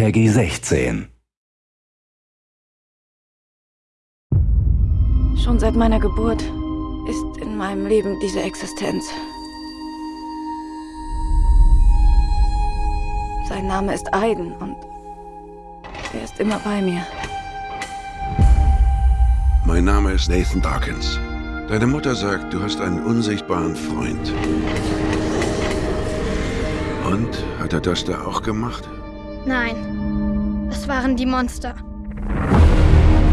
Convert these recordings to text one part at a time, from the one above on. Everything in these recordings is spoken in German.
Peggy 16. Schon seit meiner Geburt ist in meinem Leben diese Existenz. Sein Name ist Aiden und er ist immer bei mir. Mein Name ist Nathan Dawkins. Deine Mutter sagt, du hast einen unsichtbaren Freund. Und? Hat er das da auch gemacht? Nein, es waren die Monster.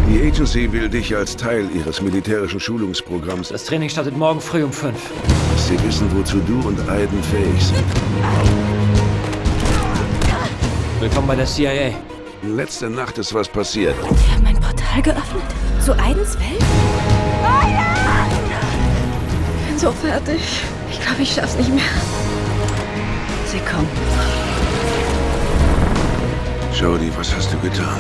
Die Agency will dich als Teil ihres militärischen Schulungsprogramms. Das Training startet morgen früh um fünf. Sie wissen, wozu du und Aiden fähig sind. Willkommen bei der CIA. Letzte Nacht ist was passiert. Sie haben ein Portal geöffnet? Zu Aidens Welt? Ich bin so fertig. Ich glaube, ich schaff's nicht mehr. Sie kommen. Jodie, was hast du getan?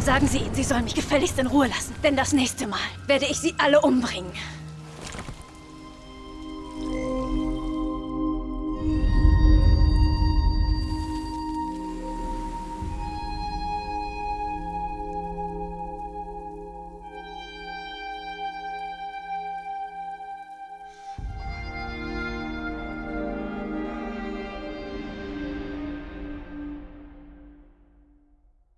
Sagen Sie Sie sollen mich gefälligst in Ruhe lassen. Denn das nächste Mal werde ich Sie alle umbringen.